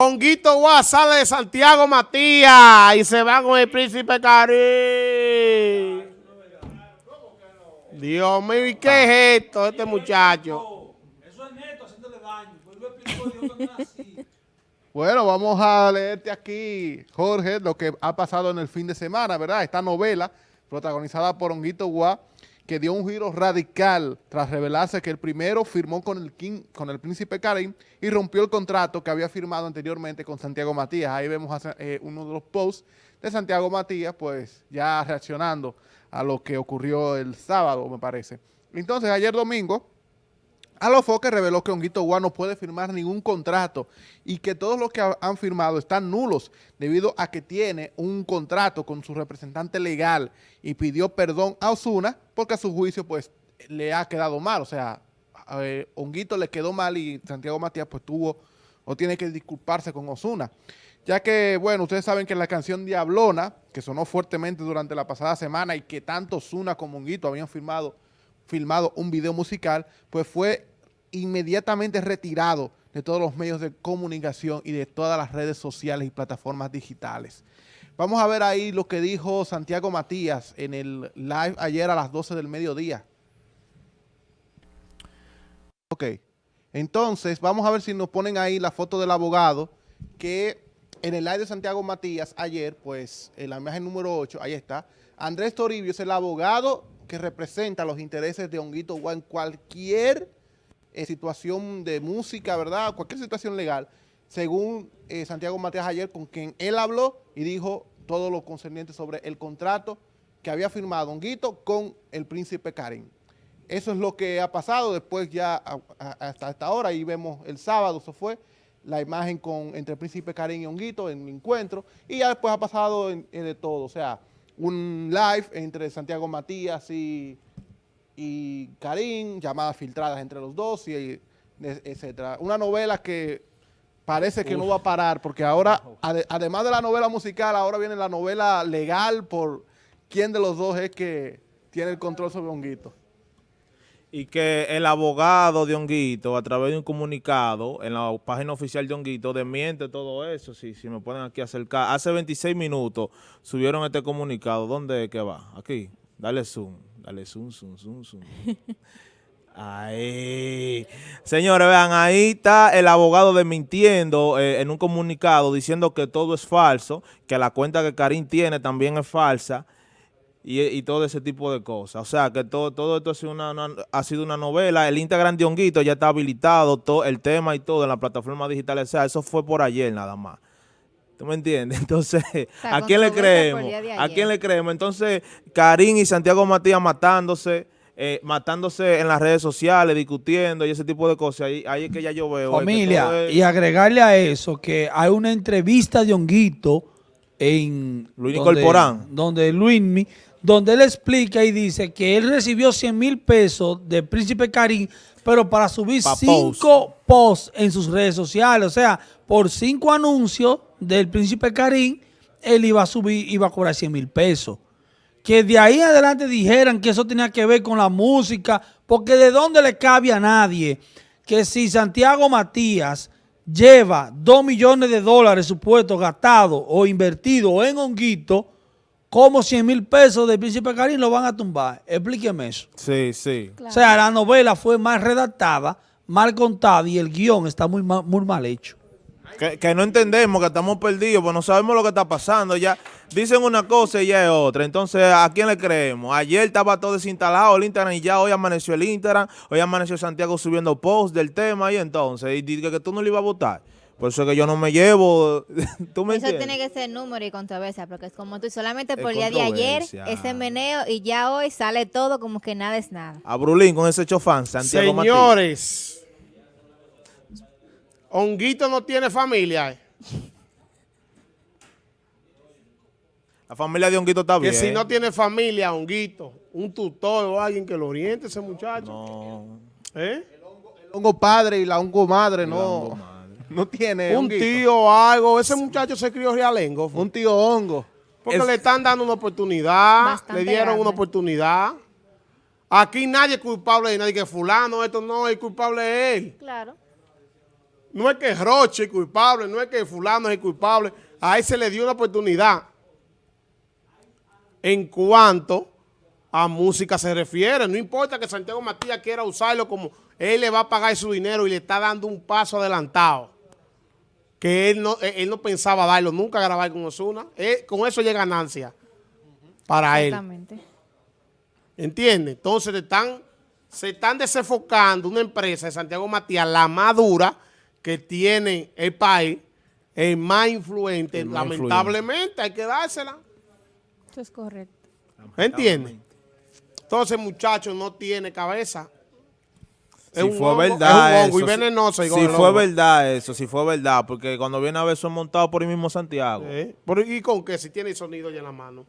Honguito Guá sale de Santiago Matías y se va con el príncipe Cari. Dios mío, ¿y qué es esto, este muchacho? Eso es neto, haciéndole daño. Yo explico Dios que no es así. Bueno, vamos a leerte aquí, Jorge, lo que ha pasado en el fin de semana, ¿verdad? Esta novela, protagonizada por Honguito Guá, que dio un giro radical tras revelarse que el primero firmó con el, con el príncipe Karim y rompió el contrato que había firmado anteriormente con Santiago Matías. Ahí vemos eh, uno de los posts de Santiago Matías, pues ya reaccionando a lo que ocurrió el sábado, me parece. Entonces, ayer domingo, Alofoque reveló que Honguito Guá no puede firmar ningún contrato y que todos los que han firmado están nulos debido a que tiene un contrato con su representante legal y pidió perdón a Osuna porque a su juicio pues le ha quedado mal, o sea, a Honguito le quedó mal y Santiago Matías pues tuvo o tiene que disculparse con Osuna. Ya que, bueno, ustedes saben que la canción Diablona, que sonó fuertemente durante la pasada semana y que tanto Osuna como Honguito habían firmado filmado un video musical, pues fue inmediatamente retirado de todos los medios de comunicación y de todas las redes sociales y plataformas digitales. Vamos a ver ahí lo que dijo Santiago Matías en el live ayer a las 12 del mediodía. Ok, entonces vamos a ver si nos ponen ahí la foto del abogado que en el live de Santiago Matías ayer, pues en la imagen número 8, ahí está, Andrés Toribio es el abogado que representa los intereses de Honguito Guá en cualquier eh, situación de música, ¿verdad? Cualquier situación legal, según eh, Santiago Matías ayer, con quien él habló y dijo todo lo concerniente sobre el contrato que había firmado Honguito con el príncipe Karim. Eso es lo que ha pasado después ya hasta esta hora, y vemos el sábado, eso fue, la imagen con entre el príncipe Karim y Honguito en el encuentro, y ya después ha pasado de todo, o sea, un live entre Santiago Matías y, y Karim, llamadas filtradas entre los dos, y etcétera. Una novela que parece que no va a parar, porque ahora, además de la novela musical, ahora viene la novela legal por quién de los dos es que tiene el control sobre Honguito y que el abogado de Honguito, a través de un comunicado en la página oficial de Honguito, desmiente todo eso, si, si me pueden aquí acercar. Hace 26 minutos subieron este comunicado. ¿Dónde es que va? Aquí. Dale zoom. Dale zoom, zoom, zoom, zoom. Ahí. Señores, vean, ahí está el abogado desmintiendo eh, en un comunicado diciendo que todo es falso, que la cuenta que Karim tiene también es falsa, y, todo ese tipo de cosas. O sea, que todo, todo esto ha sido una, ha sido una novela. El Instagram de Honguito ya está habilitado, todo el tema y todo en la plataforma digital. O sea, eso fue por ayer nada más. ¿Tú me entiendes? Entonces, ¿a quién le creemos? ¿A quién le creemos? Entonces, Karim y Santiago Matías matándose, eh, matándose en las redes sociales, discutiendo y ese tipo de cosas. Ahí, ahí es que ya yo veo. Familia, y agregarle a eso que hay una entrevista de Honguito en... Luis Corporán. Donde Luismi donde él explica y dice que él recibió 100 mil pesos de Príncipe Karim, pero para subir cinco posts en sus redes sociales. O sea, por cinco anuncios del Príncipe Karim, él iba a subir, iba a cobrar 100 mil pesos. Que de ahí adelante dijeran que eso tenía que ver con la música, porque de dónde le cabe a nadie que si Santiago Matías lleva 2 millones de dólares supuestos gastados o invertidos en honguito, ¿Cómo 100 mil pesos de Príncipe Karim lo van a tumbar? Explíqueme eso. Sí, sí. O sea, la novela fue mal redactada, mal contada y el guion está muy mal, muy mal hecho. Que, no entendemos, que estamos perdidos, pues no sabemos lo que está pasando. Ya dicen una cosa y ya es otra. Entonces, ¿a quién le creemos? Ayer estaba todo desinstalado el Instagram y ya hoy amaneció el Instagram, hoy amaneció Santiago subiendo posts del tema y entonces, y dice que tú no le ibas a votar. Por eso que yo no me llevo. ¿Tú me eso tiene que ser número y controversia, porque es como tú, solamente por el día de ayer, ese meneo, y ya hoy sale todo como que nada es nada. A Brulín con ese chofán, Santiago Señores, Honguito no tiene familia. La familia de Honguito está bien. Que si no tiene familia, Honguito, un tutor o alguien que lo oriente ese muchacho. No. ¿Eh? El hongo padre y la hongo madre, no. No tiene Un tío o algo. Ese muchacho se crió realengo. Un tío hongo. Porque le están dando una oportunidad. le dieron una oportunidad. Aquí nadie es culpable de nadie que fulano, esto no, es culpable de él. Claro. No es que Roche es culpable, no es que fulano es culpable. A él se le dio una oportunidad. En cuanto a música se refiere, no importa que Santiago Matías quiera usarlo como él le va a pagar su dinero y le está dando un paso adelantado. Que él no, él no pensaba darlo, nunca grabar con Osuna. Con eso llega ganancia para él. Exactamente. ¿Entiendes? Entonces están, se están desenfocando una empresa de Santiago Matías, la más dura que tiene el país, el más influente. Lamentablemente hay que dársela. Eso es correcto. ¿Entiendes? Entonces, muchachos, no tiene cabeza. Si fue verdad eso, si, fue verdad eso, si fue verdad, porque cuando viene a ver son montados por el mismo Santiago. ¿Y con qué? Si tiene sonido ya en la mano.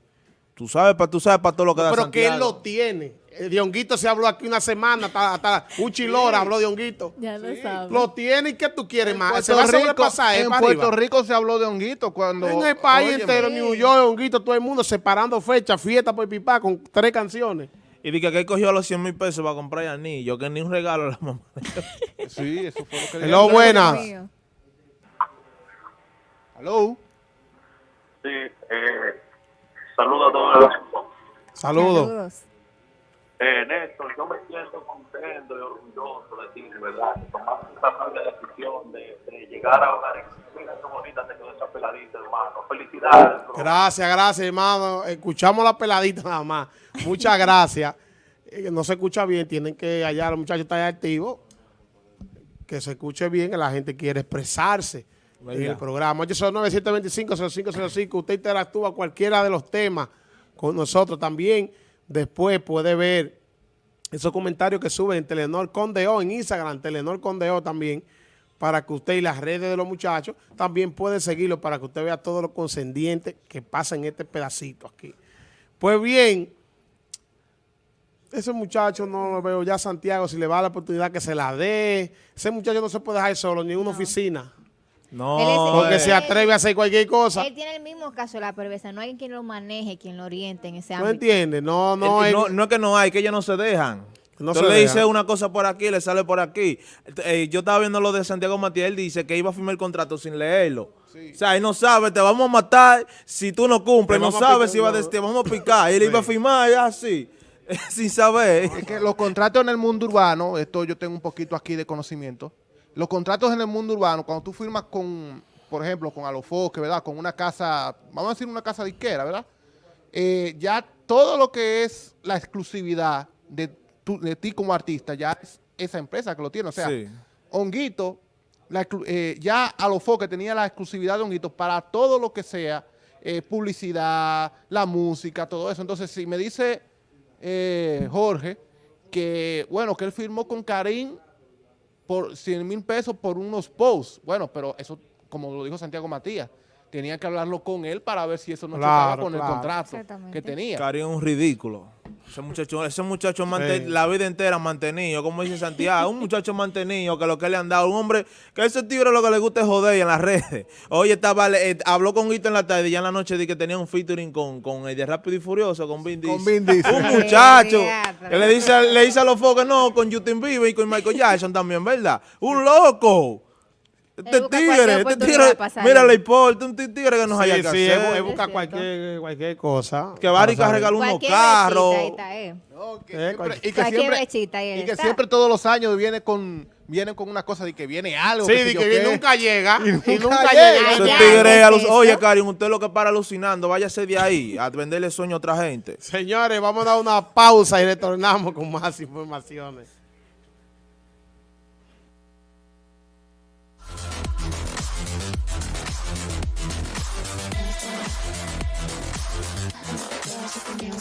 Tú sabes, para tú sabes para todo lo que da Pero que él lo tiene. Eh, de Honguito se habló aquí una semana, hasta, hasta un chilora habló de Honguito. Ya lo sabes. Lo tiene y ¿qué tú quieres más? Se va a sobrepasar. En Puerto Rico se habló de Honguito cuando... En el país entero, New York, Honguito, todo el mundo separando fechas, fiesta por pipa con tres canciones. Y dije que él cogió los 100 mil pesos para comprar anillo, que ni un regalo a la mamá. sí, eso fue lo que Hello, buenas. Hello. Sí, eh Saludos a todos. Saludos. Eh, Néstor, yo me siento contento y orgulloso de ti, de verdad, que tomaste esa sabia decisión de, de, llegar a hogar. Mira qué bonita te quedó esa peladita, hermano. Felicidades. Gracias, gracias, hermano. Escuchamos la peladita nada más. Muchas gracias. Eh, no se escucha bien, tienen que allá, los muchachos están activos. Que se escuche bien, que la gente quiere expresarse en el programa. 809-725-0505. Usted interactúa cualquiera de los temas con nosotros también. Después puede ver esos comentarios que suben en Telenor Condeo, en Instagram, Telenor Condeo también, para que usted y las redes de los muchachos también puede seguirlo para que usted vea todo lo concediente que pasa en este pedacito aquí. Pues bien, ese muchacho no lo veo ya Santiago, si le va la oportunidad que se la dé. Ese muchacho no se puede dejar solo ni en una oficina. No, porque se atreve a hacer cualquier cosa. Él tiene el mismo caso de la perversa. No hay quien lo maneje, quien lo oriente en ese ámbito. ¿No entiendes? No, no, no, no es que no hay, que ellos no se dejan. No Entonces le dice una cosa por aquí, le sale por aquí. Eh, yo estaba viendo lo de Santiago Matías, él dice que iba a firmar el contrato sin leerlo. O sea, él no sabe, te vamos a matar si tú no cumples, no sabe si va a te vamos a picar. Y él iba a firmar así, sin saber. Es que los contratos en el mundo urbano, esto yo tengo un poquito aquí de conocimiento, los contratos en el mundo urbano, cuando tú firmas con, por ejemplo, con Alofoque, ¿verdad? Con una casa, vamos a decir una casa disquera, ¿verdad? Eh, ya todo lo que es la exclusividad de, de ti como artista, ya es esa empresa que lo tiene. O sea, Honguito, la, eh, ya Alofoque tenía la exclusividad de Honguito para todo lo que sea eh, publicidad, la música, todo eso. Entonces, si me dice Jorge que, bueno, que él firmó con Karim por 100 mil pesos por unos posts. Bueno, pero eso, como lo dijo Santiago Matías, tenía que hablarlo con él para ver si eso no chocaba con el contrato que tenía. Cari es un ridículo. Ese muchacho, ese muchacho la vida entera mantenido, como dice Santiago, un muchacho mantenido que lo que le han dado, un hombre que ese tigre lo que le gusta es joder en las redes. Oye, estaba, eh, habló con Guito en la tarde y ya en la noche di que tenía un featuring con, con el de Rápido y Furioso, con Vin Diesel. Con Vin Diesel. Un muchacho que le dice, le dice a los foques, no, con Justin Bieber y con Michael Jackson también, ¿verdad? Un loco. Este tigre, este tigre, mira, le importa un tigre que nos haya que sí, hacer. busca cualquier, cualquier cosa. Que Barica regaló unos carros. No, que eh, siempre, y que siempre, y que siempre todos los años viene con vienen con una cosa de que viene algo. Sí, de que, nunca llega. Y nunca, y nunca llega. Tigre, oye, Karin, usted lo que para alucinando, váyase de ahí a venderle sueño a otra gente. Señores, vamos a dar una pausa y retornamos con más informaciones.